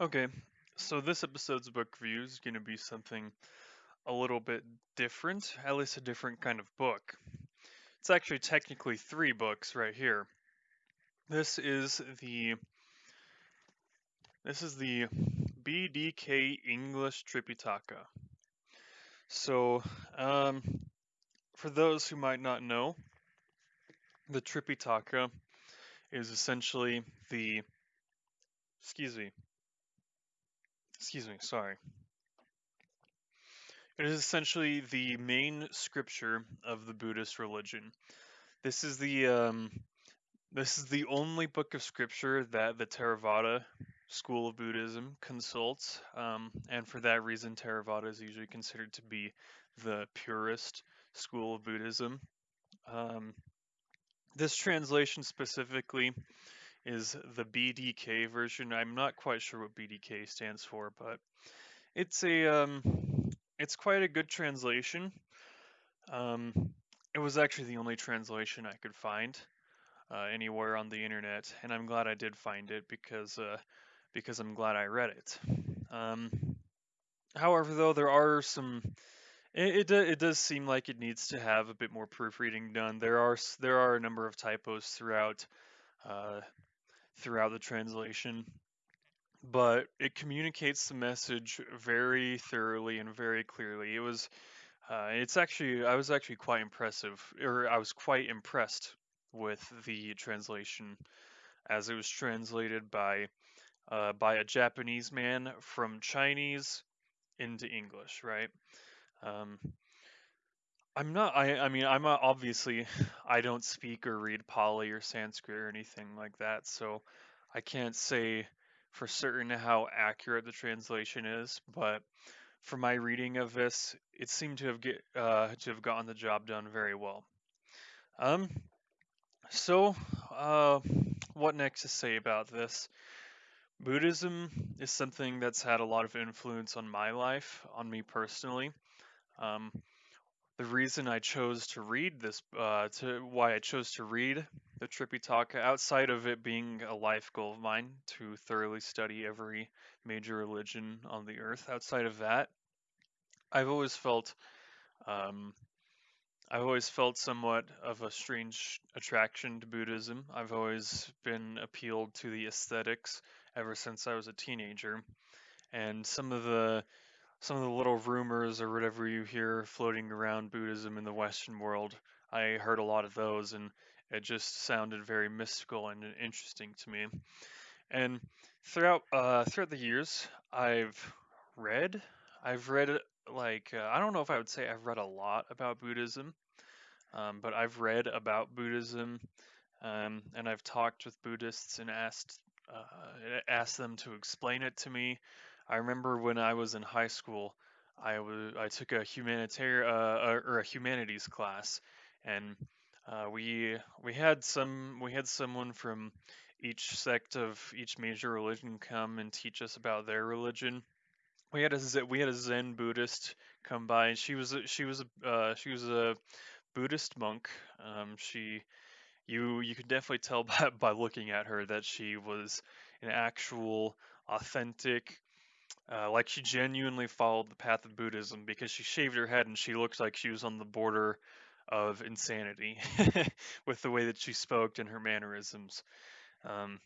Okay, so this episode's book review is going to be something a little bit different, at least a different kind of book. It's actually technically three books right here. This is the this is the BDK English Tripitaka. So, um, for those who might not know, the Tripitaka is essentially the excuse me excuse me, sorry. It is essentially the main scripture of the Buddhist religion. This is the um, this is the only book of scripture that the Theravada school of Buddhism consults, um, and for that reason, Theravada is usually considered to be the purest school of Buddhism. Um, this translation specifically is the BDK version. I'm not quite sure what BDK stands for, but it's a um, it's quite a good translation. Um, it was actually the only translation I could find uh, anywhere on the internet, and I'm glad I did find it because uh, because I'm glad I read it. Um, however, though there are some, it, it it does seem like it needs to have a bit more proofreading done. There are there are a number of typos throughout uh, throughout the translation, but it communicates the message very thoroughly and very clearly. It was, uh, it's actually, I was actually quite impressive, or I was quite impressed with the translation as it was translated by uh, by a Japanese man from Chinese into English, right? Um, I'm not. I. I mean, I'm not, obviously. I don't speak or read Pali or Sanskrit or anything like that, so I can't say for certain how accurate the translation is. But for my reading of this, it seemed to have get uh, to have gotten the job done very well. Um. So, uh, what next to say about this? Buddhism is something that's had a lot of influence on my life, on me personally. Um, the reason I chose to read this, uh, to why I chose to read the Tripitaka, outside of it being a life goal of mine to thoroughly study every major religion on the earth, outside of that, I've always felt, um, I've always felt somewhat of a strange attraction to Buddhism. I've always been appealed to the aesthetics ever since I was a teenager, and some of the some of the little rumors or whatever you hear floating around Buddhism in the Western world, I heard a lot of those, and it just sounded very mystical and interesting to me. And throughout uh, throughout the years, I've read, I've read like uh, I don't know if I would say I've read a lot about Buddhism, um, but I've read about Buddhism, um, and I've talked with Buddhists and asked uh, asked them to explain it to me I remember when I was in high school, I I took a humanitarian uh, or a humanities class, and uh, we we had some we had someone from each sect of each major religion come and teach us about their religion. We had a we had a Zen Buddhist come by, and she was a, she was a uh, she was a Buddhist monk. Um, she you you could definitely tell by, by looking at her that she was an actual authentic uh, like she genuinely followed the path of Buddhism because she shaved her head and she looked like she was on the border of insanity with the way that she spoke and her mannerisms. Um,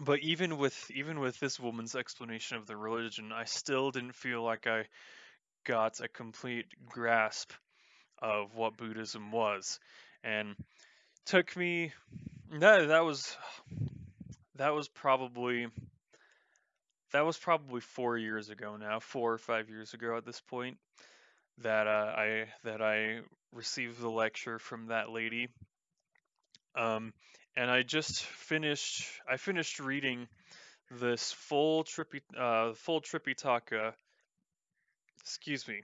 but even with even with this woman's explanation of the religion, I still didn't feel like I got a complete grasp of what Buddhism was, and took me that that was that was probably that was probably four years ago now, four or five years ago at this point, that uh, I that I received the lecture from that lady. Um, and I just finished. I finished reading this full trippy uh, full Tripitaka. Excuse me.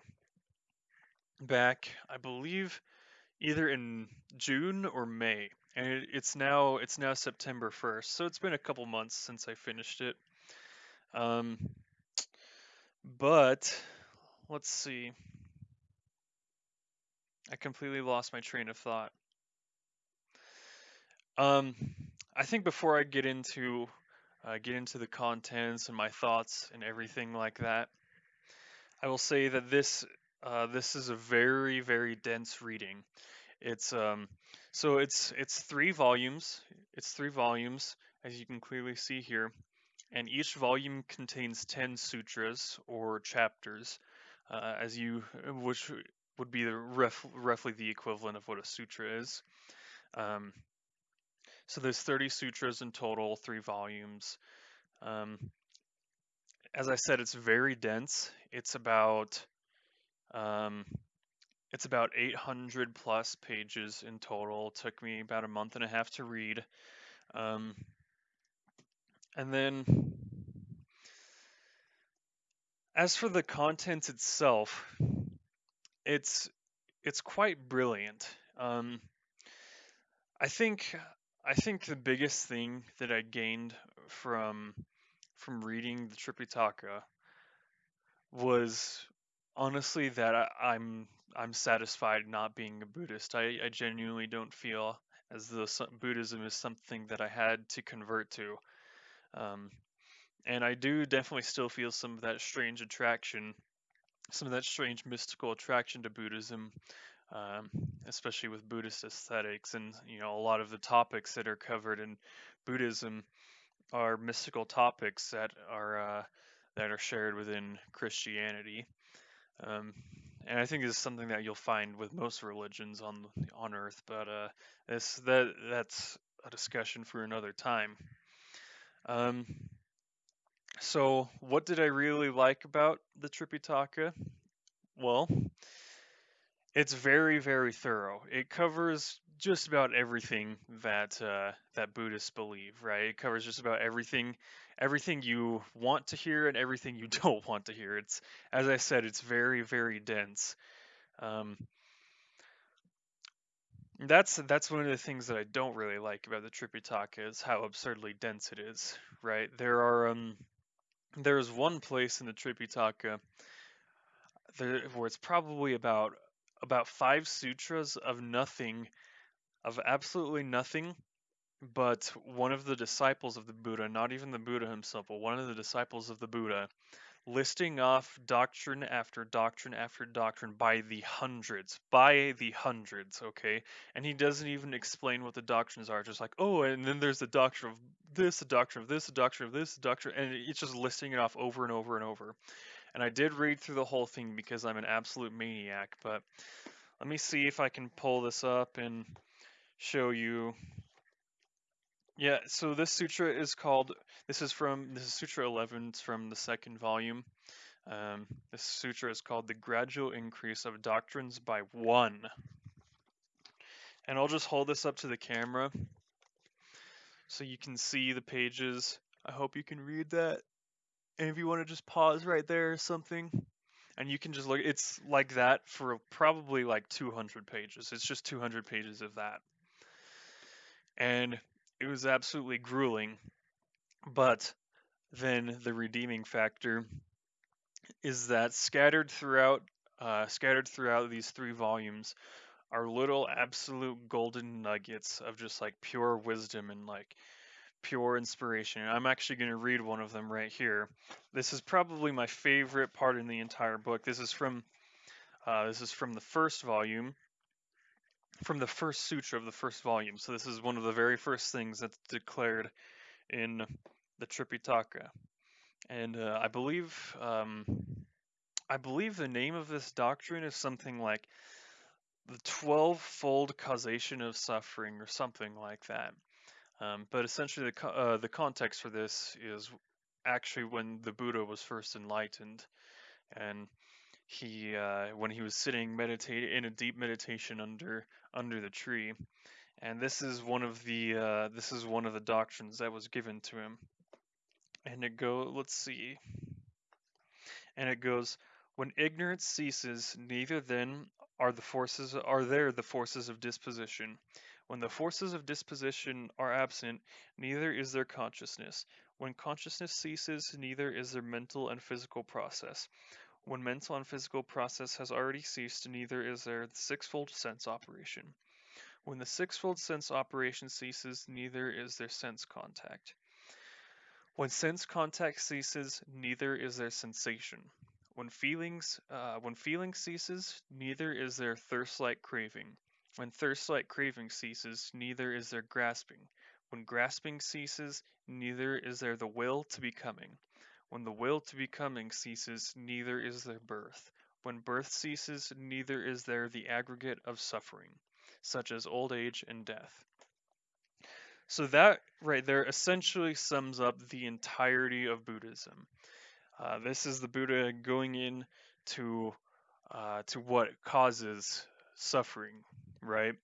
Back, I believe, either in June or May, and it, it's now it's now September first. So it's been a couple months since I finished it. Um, but let's see. I completely lost my train of thought. Um, I think before I get into uh, get into the contents and my thoughts and everything like that. I will say that this uh, this is a very very dense reading. It's um so it's it's three volumes. It's three volumes as you can clearly see here, and each volume contains ten sutras or chapters, uh, as you which would be the ref, roughly the equivalent of what a sutra is. Um, so there's 30 sutras in total, three volumes. Um, as I said, it's very dense. It's about um, it's about 800 plus pages in total. It took me about a month and a half to read. And then, as for the content itself, it's it's quite brilliant. Um, I think I think the biggest thing that I gained from from reading the Tripitaka was honestly that I, I'm I'm satisfied not being a Buddhist. I, I genuinely don't feel as though Buddhism is something that I had to convert to. Um, and I do definitely still feel some of that strange attraction, some of that strange mystical attraction to Buddhism, um, especially with Buddhist aesthetics. And, you know, a lot of the topics that are covered in Buddhism are mystical topics that are uh, that are shared within Christianity. Um, and I think this is something that you'll find with most religions on on Earth. But uh, this that that's a discussion for another time. Um, so, what did I really like about the Tripitaka? Well, it's very very thorough. It covers just about everything that uh, that Buddhists believe, right? It covers just about everything, everything you want to hear and everything you don't want to hear. It's as I said, it's very very dense. Um, that's that's one of the things that I don't really like about the Tripitaka is how absurdly dense it is, right? There are um, there's one place in the Tripitaka there, where it's probably about about five sutras of nothing of absolutely nothing but one of the disciples of the Buddha, not even the Buddha himself, but one of the disciples of the Buddha, listing off doctrine after doctrine after doctrine by the hundreds, by the hundreds, okay? And he doesn't even explain what the doctrines are, just like, oh, and then there's the doctrine of this, the doctrine of this, the doctrine of this, the doctrine, and it's just listing it off over and over and over. And I did read through the whole thing because I'm an absolute maniac, but let me see if I can pull this up and show you. Yeah, so this sutra is called, this is from, this is Sutra 11, it's from the second volume. Um, this sutra is called The Gradual Increase of Doctrines by One. And I'll just hold this up to the camera so you can see the pages. I hope you can read that. And if you want to just pause right there or something, and you can just look, it's like that for probably like 200 pages. It's just 200 pages of that and it was absolutely grueling. But then the redeeming factor is that scattered throughout, uh, scattered throughout these three volumes, are little absolute golden nuggets of just like pure wisdom and like pure inspiration. And I'm actually going to read one of them right here. This is probably my favorite part in the entire book. This is from uh, this is from the first volume, from the first sutra of the first volume. So this is one of the very first things that's declared in the Tripitaka, and uh, I believe um, I believe the name of this doctrine is something like the twelve-fold causation of suffering, or something like that. Um, but essentially, the uh, the context for this is actually when the Buddha was first enlightened, and he uh, when he was sitting meditate in a deep meditation under under the tree. And this is one of the uh, this is one of the doctrines that was given to him. And it go let's see. And it goes when ignorance ceases neither then are the forces are there the forces of disposition. When the forces of disposition are absent neither is there consciousness. When consciousness ceases neither is there mental and physical process when mental and physical process has already ceased, neither is there the sixfold sense operation. When the sixfold sense operation ceases, neither is there sense contact. When sense contact ceases, neither is there sensation. When feelings, uh, when feeling ceases, neither is there thirst-like craving. When thirst-like craving ceases, neither is there grasping. When grasping ceases, neither is there the will to becoming. When the will to becoming ceases, neither is there birth. When birth ceases, neither is there the aggregate of suffering, such as old age and death. So that right there essentially sums up the entirety of Buddhism. Uh, this is the Buddha going in to uh, to what causes suffering, right?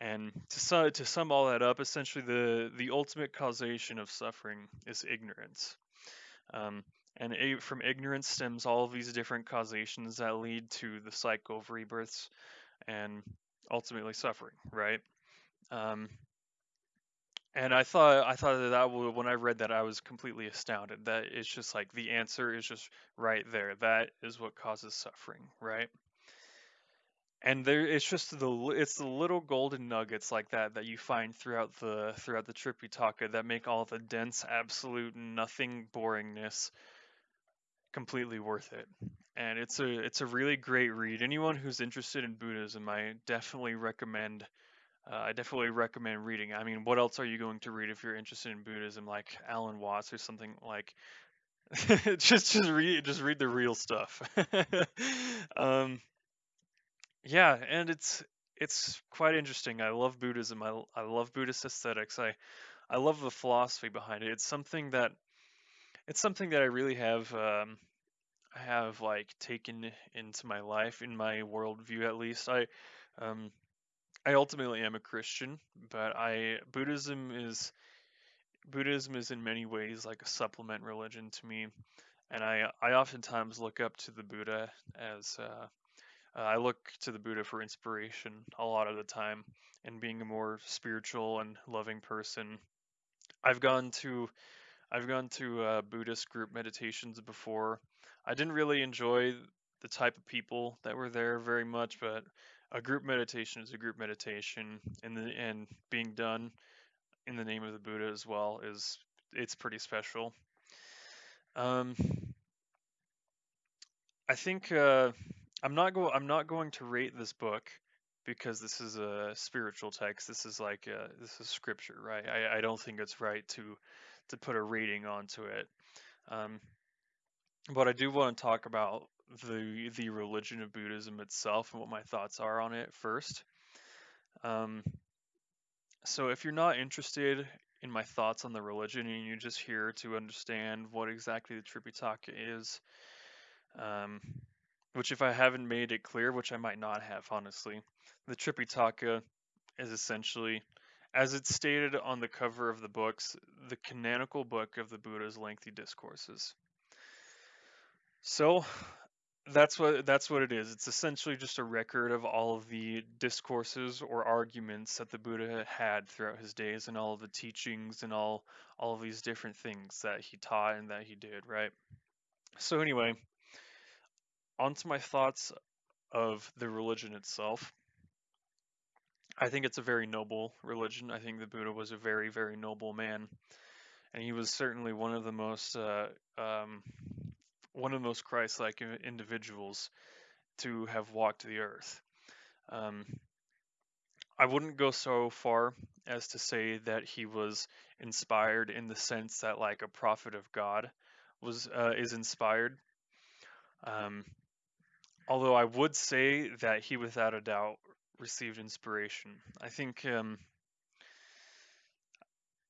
And to sum, to sum all that up, essentially the the ultimate causation of suffering is ignorance. Um, and a, from ignorance stems all these different causations that lead to the cycle of rebirths and ultimately suffering, right? Um, and I thought I thought that, that when I read that I was completely astounded that it's just like the answer is just right there. That is what causes suffering, right? And there it's just the it's the little golden nuggets like that that you find throughout the throughout the Tripitaka that make all the dense absolute nothing boringness completely worth it. And it's a it's a really great read. Anyone who's interested in Buddhism, I definitely recommend uh, I definitely recommend reading. I mean, what else are you going to read if you're interested in Buddhism, like Alan Watts or something like? just just read just read the real stuff. um, yeah, and it's it's quite interesting. I love Buddhism. I I love Buddhist aesthetics. I I love the philosophy behind it. It's something that it's something that I really have um, I have like taken into my life, in my worldview at least. I um, I ultimately am a Christian, but I Buddhism is Buddhism is in many ways like a supplement religion to me, and I I oftentimes look up to the Buddha as uh, uh, I look to the Buddha for inspiration a lot of the time, and being a more spiritual and loving person. I've gone to I've gone to uh, Buddhist group meditations before. I didn't really enjoy the type of people that were there very much, but a group meditation is a group meditation, and the, and being done in the name of the Buddha as well is it's pretty special. Um, I think uh, I'm not go I'm not going to rate this book because this is a spiritual text. This is like a, this is scripture, right? I, I don't think it's right to to put a rating onto it. Um, but I do want to talk about the the religion of Buddhism itself and what my thoughts are on it first. Um, so if you're not interested in my thoughts on the religion and you're just here to understand what exactly the Tripitaka is, um, which if I haven't made it clear, which I might not have honestly, the Tripitaka is essentially, as it's stated on the cover of the books, the canonical book of the Buddha's lengthy discourses. So that's what that's what it is. It's essentially just a record of all of the discourses or arguments that the Buddha had throughout his days and all of the teachings and all all of these different things that he taught and that he did, right? So anyway, on to my thoughts of the religion itself. I think it's a very noble religion. I think the Buddha was a very, very noble man. And he was certainly one of the most uh, um, one of the most Christ-like individuals to have walked the earth. Um, I wouldn't go so far as to say that he was inspired in the sense that like a prophet of God was uh, is inspired. Um, although I would say that he without a doubt received inspiration. I think um,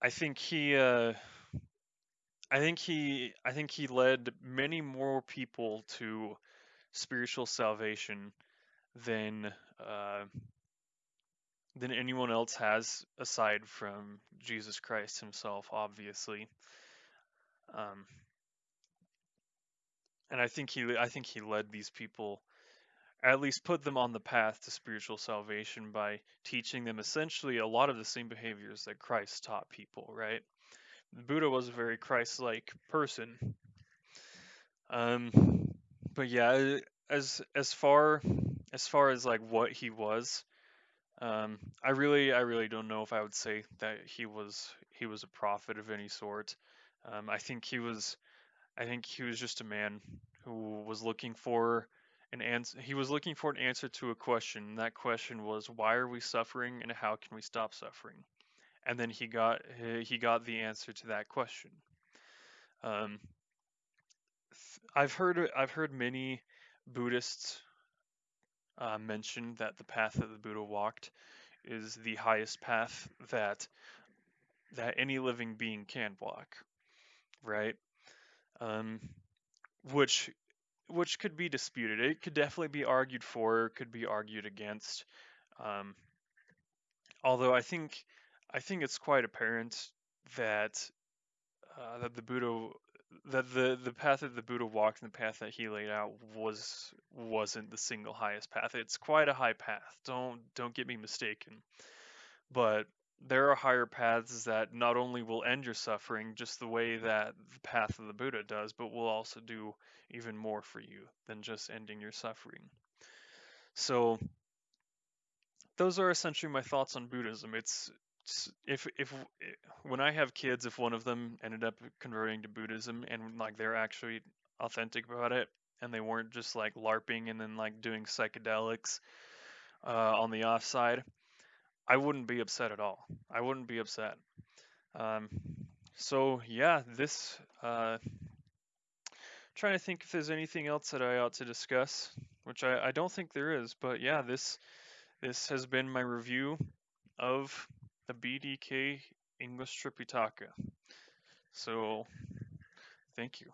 I think he uh, I think he I think he led many more people to spiritual salvation than uh, than anyone else has aside from Jesus Christ himself, obviously. Um, and I think he I think he led these people at least put them on the path to spiritual salvation by teaching them essentially a lot of the same behaviors that Christ taught people, right? Buddha was a very Christ-like person. Um, but yeah, as as far as far as like what he was, um, I really I really don't know if I would say that he was he was a prophet of any sort. Um, I think he was, I think he was just a man who was looking for an answer. He was looking for an answer to a question. And that question was, why are we suffering, and how can we stop suffering? And then he got he got the answer to that question. Um, I've heard I've heard many Buddhists uh, mention that the path that the Buddha walked is the highest path that that any living being can walk, right? Um, which which could be disputed. It could definitely be argued for, could be argued against. Um, although I think I think it's quite apparent that uh, that the Buddha that the the path that the Buddha walked and the path that he laid out was wasn't the single highest path. It's quite a high path. Don't don't get me mistaken. But there are higher paths that not only will end your suffering just the way that the path of the Buddha does, but will also do even more for you than just ending your suffering. So those are essentially my thoughts on Buddhism. It's if if when I have kids, if one of them ended up converting to Buddhism and like they're actually authentic about it and they weren't just like larping and then like doing psychedelics uh, on the offside, I wouldn't be upset at all. I wouldn't be upset. Um, so yeah, this. Uh, trying to think if there's anything else that I ought to discuss, which I, I don't think there is. But yeah, this this has been my review of the BDK English Tripitaka. So, thank you.